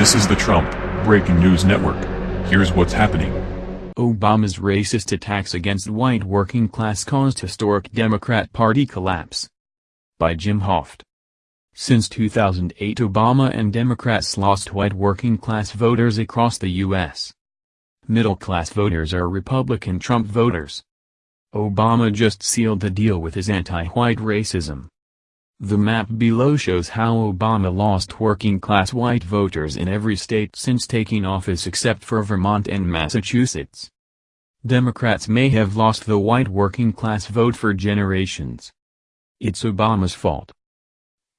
This is the Trump Breaking News Network. Here's what's happening. Obama's racist attacks against white working class caused historic Democrat Party collapse. By Jim Hoft. Since 2008 Obama and Democrats lost white working class voters across the U.S. Middle-class voters are Republican Trump voters. Obama just sealed the deal with his anti-white racism. The map below shows how Obama lost working-class white voters in every state since taking office except for Vermont and Massachusetts. Democrats may have lost the white working-class vote for generations. It's Obama's fault.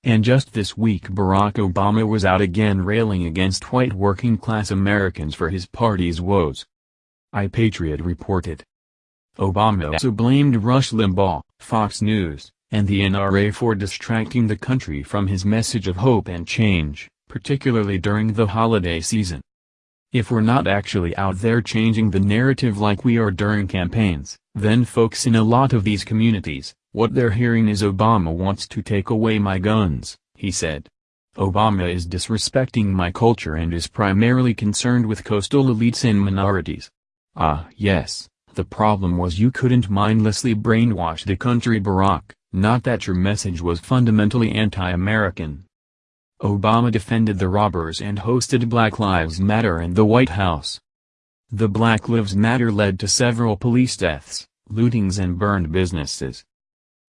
And just this week Barack Obama was out again railing against white working-class Americans for his party's woes. iPatriot reported. Obama also blamed Rush Limbaugh, Fox News, and the NRA for distracting the country from his message of hope and change, particularly during the holiday season. If we're not actually out there changing the narrative like we are during campaigns, then folks in a lot of these communities, what they're hearing is Obama wants to take away my guns, he said. Obama is disrespecting my culture and is primarily concerned with coastal elites and minorities. Ah yes, the problem was you couldn't mindlessly brainwash the country Barack. Not that your message was fundamentally anti-American. Obama defended the robbers and hosted Black Lives Matter in the White House. The Black Lives Matter led to several police deaths, lootings and burned businesses.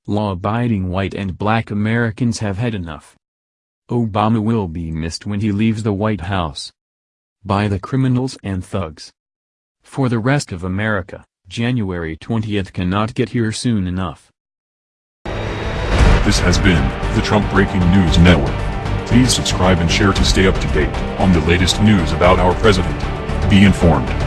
Law-abiding white and black Americans have had enough. Obama will be missed when he leaves the White House. By the criminals and thugs. For the rest of America, January 20th cannot get here soon enough. This has been the Trump Breaking News Network. Please subscribe and share to stay up to date on the latest news about our president. Be informed.